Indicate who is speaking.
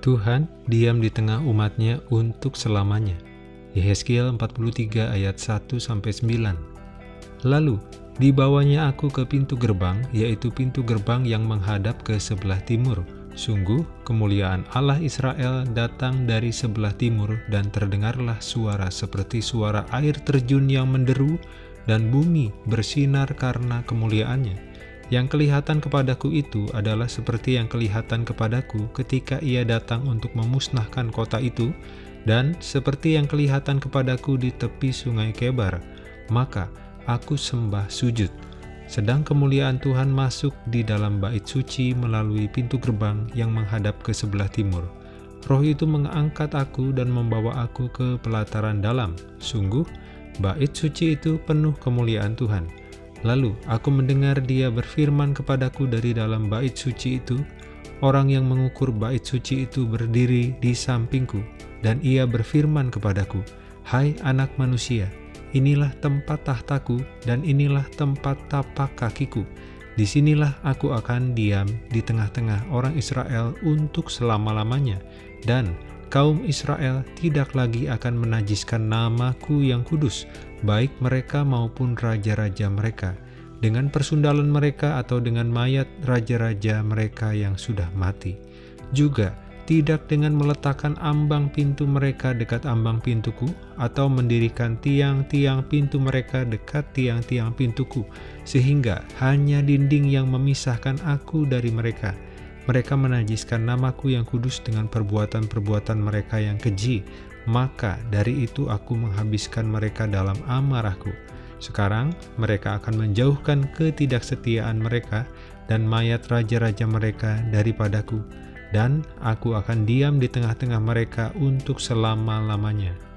Speaker 1: Tuhan diam di tengah umatnya untuk selamanya. Yehezkiel 43 ayat 1-9 Lalu, dibawanya aku ke pintu gerbang, yaitu pintu gerbang yang menghadap ke sebelah timur. Sungguh, kemuliaan Allah Israel datang dari sebelah timur dan terdengarlah suara seperti suara air terjun yang menderu dan bumi bersinar karena kemuliaannya. Yang kelihatan kepadaku itu adalah seperti yang kelihatan kepadaku ketika ia datang untuk memusnahkan kota itu, dan seperti yang kelihatan kepadaku di tepi sungai Kebar. Maka aku sembah sujud. Sedang kemuliaan Tuhan masuk di dalam bait suci melalui pintu gerbang yang menghadap ke sebelah timur. Roh itu mengangkat aku dan membawa aku ke pelataran dalam. Sungguh, bait suci itu penuh kemuliaan Tuhan. Lalu aku mendengar dia berfirman kepadaku dari dalam bait suci itu, Orang yang mengukur bait suci itu berdiri di sampingku, dan ia berfirman kepadaku, Hai anak manusia, inilah tempat tahtaku, dan inilah tempat tapak kakiku. Di sinilah aku akan diam di tengah-tengah orang Israel untuk selama-lamanya, dan kaum Israel tidak lagi akan menajiskan namaku yang kudus, baik mereka maupun raja-raja mereka, dengan persundalan mereka atau dengan mayat raja-raja mereka yang sudah mati. Juga tidak dengan meletakkan ambang pintu mereka dekat ambang pintuku, atau mendirikan tiang-tiang pintu mereka dekat tiang-tiang pintuku, sehingga hanya dinding yang memisahkan aku dari mereka, mereka menajiskan namaku yang kudus dengan perbuatan-perbuatan mereka yang keji, maka dari itu aku menghabiskan mereka dalam amarahku. Sekarang mereka akan menjauhkan ketidaksetiaan mereka dan mayat raja-raja mereka daripadaku, dan aku akan diam di tengah-tengah mereka untuk selama-lamanya.